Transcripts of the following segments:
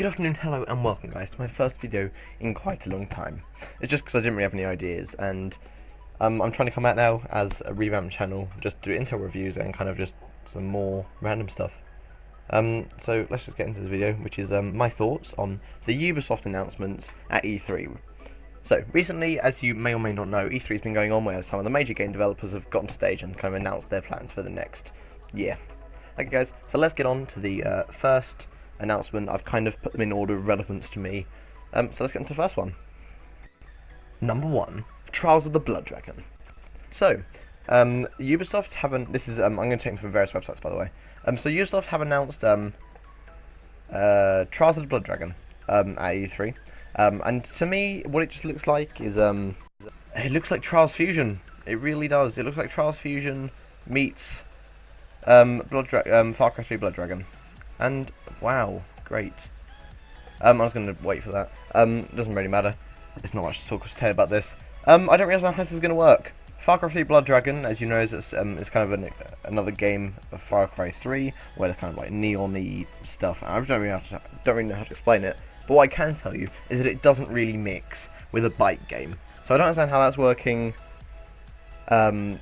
Good afternoon, hello, and welcome, guys, to my first video in quite a long time. It's just because I didn't really have any ideas, and um, I'm trying to come out now as a revamped channel, just do Intel reviews and kind of just some more random stuff. Um, so let's just get into this video, which is um, my thoughts on the Ubisoft announcements at E3. So, recently, as you may or may not know, E3 has been going on where some of the major game developers have gotten to stage and kind of announced their plans for the next year. Okay guys, so let's get on to the uh, first announcement. I've kind of put them in order of relevance to me. Um, so let's get into the first one. Number one, Trials of the Blood Dragon. So, um, Ubisoft haven't. This is um, I'm going to take them from various websites, by the way. Um, so Ubisoft have announced um, uh, Trials of the Blood Dragon um, at E3, um, and to me, what it just looks like is it looks like Trials Fusion. It really does. It looks like Trials Fusion meets Blood Dra Far Cry 3 Blood Dragon. And, wow, great. Um, I was going to wait for that. Um, doesn't really matter. It's not much to talk to about this. Um, I don't realise how this is going to work. Far Cry 3 Blood Dragon, as you know, is, um, kind of an, another game of Far Cry 3, where it's kind of like neon stuff. I don't really, to, don't really know how to explain it. But what I can tell you is that it doesn't really mix with a bike game. So I don't understand how that's working. Um,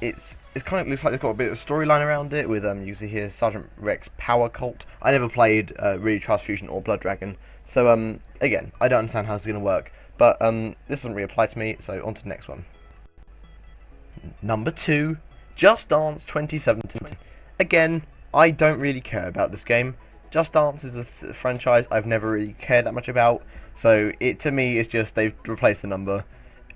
it's it's kind of looks like it's got a bit of storyline around it with um you see here Sergeant Rex Power Colt. I never played uh, really Fusion or Blood Dragon, so um again I don't understand how it's going to work, but um this doesn't really apply to me. So on to the next one. Number two, Just Dance 2017. Again, I don't really care about this game. Just Dance is a franchise I've never really cared that much about, so it to me is just they've replaced the number.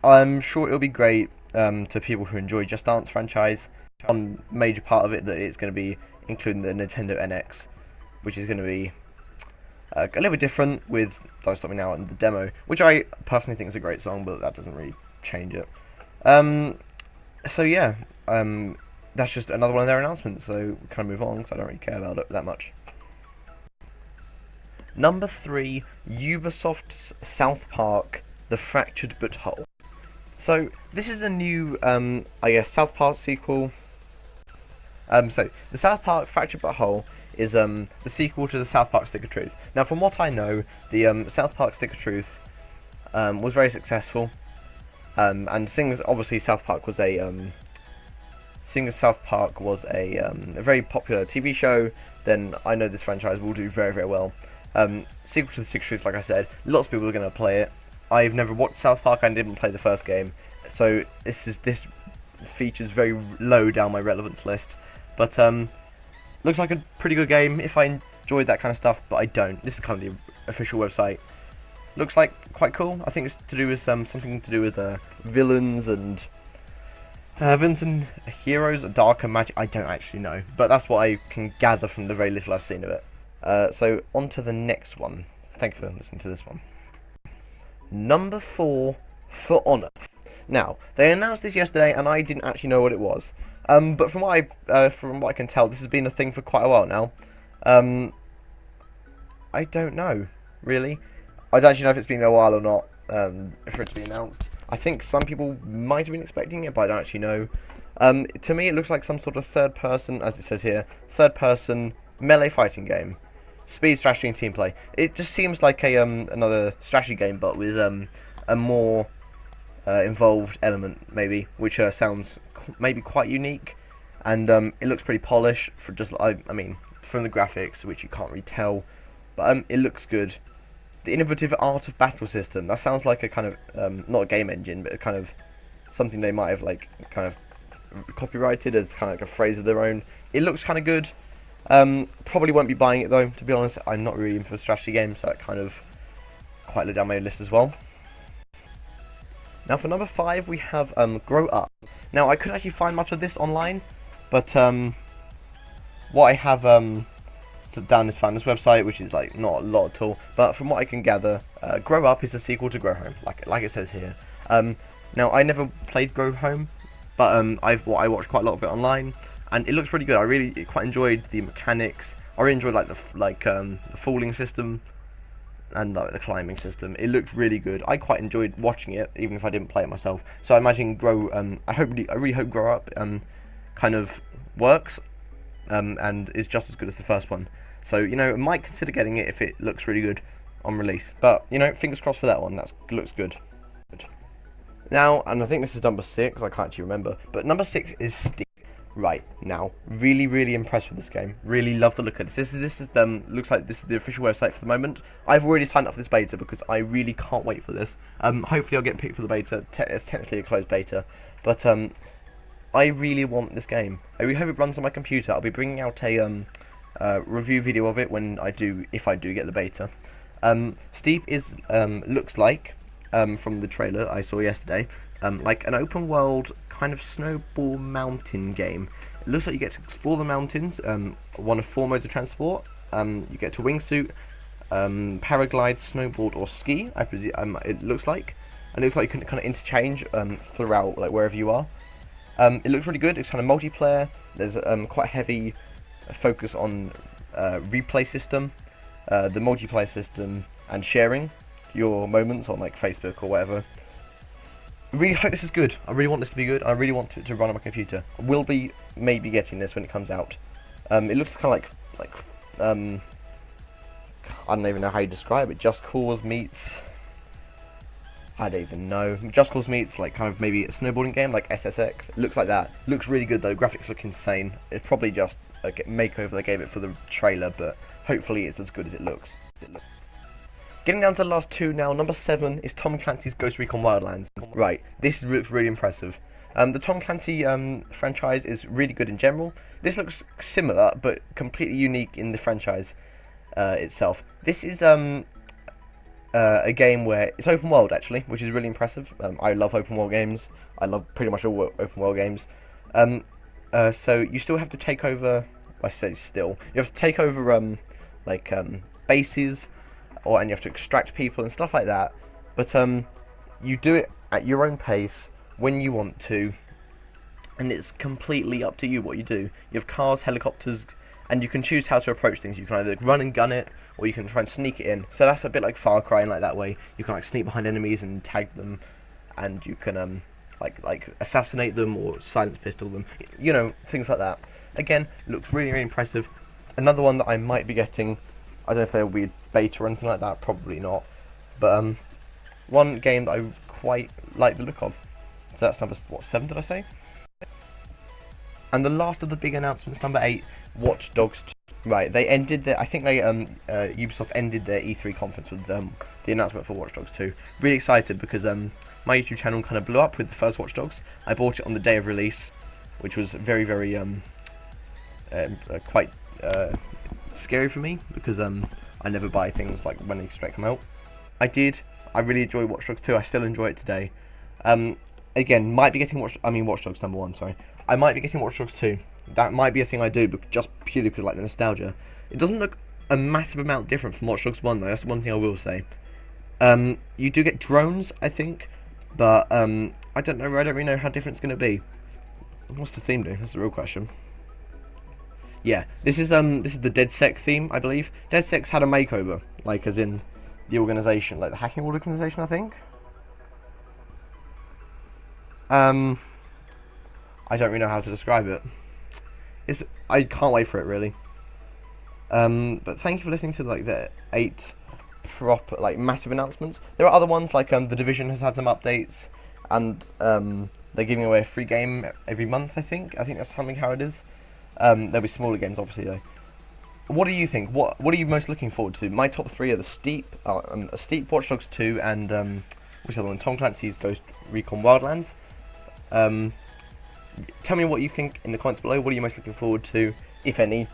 I'm sure it'll be great um, to people who enjoy Just Dance franchise. One major part of it that it's going to be including the Nintendo NX, which is going to be uh, a little bit different with Don't Stop Me Now and the demo, which I personally think is a great song, but that doesn't really change it. Um, so yeah, um, that's just another one of their announcements, so kind of move on because I don't really care about it that much. Number three, Ubisoft's South Park, The Fractured But Whole. So this is a new, um, I guess, South Park sequel. Um, so the South Park Fractured But Whole is um, the sequel to the South Park Stick of Truth. Now, from what I know, the um, South Park Stick of Truth um, was very successful, um, and seeing as obviously South Park was a seeing as South Park was a, a very popular TV show, then I know this franchise will do very very well. Sequel to the Stick of Truth, like I said, lots of people are going to play it. I've never watched South Park and didn't play the first game, so this is this features very low down my relevance list. But um, looks like a pretty good game if I enjoyed that kind of stuff, but I don't. This is kind of the official website. Looks like quite cool. I think it's to do with um, something to do with uh, villains and uh, villains and heroes, darker magic. I don't actually know, but that's what I can gather from the very little I've seen of it. Uh, so on to the next one. Thank you for listening to this one. Number four, For Honor. Now, they announced this yesterday, and I didn't actually know what it was. Um, but from what I uh, from what I can tell, this has been a thing for quite a while now. Um, I don't know, really. I don't actually know if it's been a while or not um, for it to be announced. I think some people might have been expecting it, but I don't actually know. Um, to me, it looks like some sort of third-person, as it says here, third-person melee fighting game speed, strategy, and team play. It just seems like a um, another strategy game, but with um, a more uh, involved element, maybe, which uh, sounds maybe quite unique, and um, it looks pretty polished. For just, I, I mean, from the graphics, which you can't really tell, but um, it looks good. The innovative art of battle system. That sounds like a kind of um, not a game engine, but a kind of something they might have like kind of copyrighted as kind of like a phrase of their own. It looks kind of good. Um, probably won't be buying it though, to be honest. I'm not really in for strategy games, so that kind of quite low down my list as well. Now for number 5 we have um, Grow Up. Now I couldn't actually find much of this online, but um, what I have um, down is found this website, which is like not a lot at all. But from what I can gather, uh, Grow Up is a sequel to Grow Home, like like it says here. Um, now I never played Grow Home, but um, I've well, I watched quite a lot of it online, and it looks really good. I really quite enjoyed the mechanics. I really enjoyed like the like um, the falling system and like the climbing system. It looked really good. I quite enjoyed watching it, even if I didn't play it myself. So I imagine Grow. Um, I hope I really hope Grow Up um, kind of works um, and is just as good as the first one. So you know, I might consider getting it if it looks really good on release. But you know, fingers crossed for that one. That looks good. Now, and I think this is number six. I can't actually remember, but number six is Steep. Right now, really, really impressed with this game. Really love the look of this. This is this is um looks like this is the official website for the moment. I've already signed up for this beta because I really can't wait for this. Um, hopefully I'll get picked for the beta. Te it's technically a closed beta, but um, I really want this game. I really hope it runs on my computer. I'll be bringing out a um uh, review video of it when I do if I do get the beta. Um, Steep is um looks like um from the trailer I saw yesterday um like an open world kind of snowball mountain game. It looks like you get to explore the mountains, um, one of four modes of transport. Um, you get to wingsuit, um, paraglide, snowboard, or ski. I presume um, it looks like, and it looks like you can kind of interchange um, throughout, like wherever you are. Um, it looks really good. It's kind of multiplayer. There's um, quite a heavy focus on uh, replay system, uh, the multiplayer system, and sharing your moments on like Facebook or whatever. I really hope this is good. I really want this to be good. I really want it to run on my computer. I will be maybe getting this when it comes out. Um, it looks kind of like like um, I don't even know how you describe it. Just Cause meets I don't even know. Just Cause meets like kind of maybe a snowboarding game like SSX. It looks like that. Looks really good though. Graphics look insane. It's probably just a makeover they gave it for the trailer, but hopefully it's as good as it looks. It looks Getting down to the last two now, number seven is Tom Clancy's Ghost Recon Wildlands. Right, this looks really impressive. Um, the Tom Clancy um, franchise is really good in general. This looks similar, but completely unique in the franchise uh, itself. This is um, uh, a game where it's open world actually, which is really impressive. Um, I love open world games. I love pretty much all open world games. Um, uh, so you still have to take over. I say still, you have to take over um, like bases or and you have to extract people and stuff like that. But um, you do it at your own pace when you want to, and it's completely up to you what you do. You have cars, helicopters, and you can choose how to approach things. You can either run and gun it, or you can try and sneak it in. So that's a bit like Far Cry, and like that way you can like sneak behind enemies and tag them, and you can um like like assassinate them or silence pistol them. You know things like that. Again, looks really really impressive. Another one that I might be getting. I don't know if they'll be beta or anything like that. Probably not. But um, one game that I quite like the look of. So that's number what seven? Did I say? And the last of the big announcements, number eight, Watch Dogs 2. Right, they ended their. I think they um uh, Ubisoft ended their E3 conference with um the announcement for Watch Dogs 2. Really excited because um my YouTube channel kind of blew up with the first Watch Dogs. I bought it on the day of release, which was very very um uh, uh, quite uh, scary for me because um I never buy things like when they straight come out. I did. I really enjoy Watch Dogs 2. I still enjoy it today. Um, again, might be getting Watch. I mean, Watch Dogs number one. Sorry, I might be getting Watch Dogs 2. That might be a thing I do, but just purely because like the nostalgia. It doesn't look a massive amount different from Watch Dogs 1 though. That's one thing I will say. Um, you do get drones, I think, but um, I don't know. I don't really know how different it's going to be. What's the theme do? That's the real question. Yeah, this is um this is the DedSec theme, I believe. DedSec's had a makeover, like as in the organization, like the hacking organization, I think. Um, I don't really know how to describe it. It's I can't wait for it really. Um, but thank you for listening to like the eight proper like massive announcements. There are other ones like um the division has had some updates, and um they're giving away a free game every month. I think I think that's something how it is. Um, there'll be smaller games, obviously, though. What do you think? What What are you most looking forward to? My top three are the Steep, uh, um, Steep, Watch Dogs 2, and um, which other one? Tom Clancy's Ghost Recon Wildlands. Um, tell me what you think in the comments below. What are you most looking forward to, if any?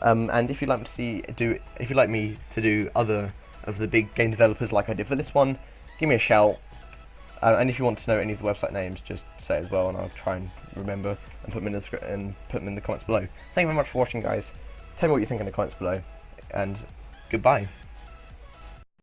Um, and if you'd like to see do, if you'd like me to do other of the big game developers like I did for this one, give me a shout. Uh, and if you want to know any of the website names, just say as well, and I'll try and remember and put them in the and put them in the comments below. Thank you very much for watching, guys. Tell me what you think in the comments below, and goodbye.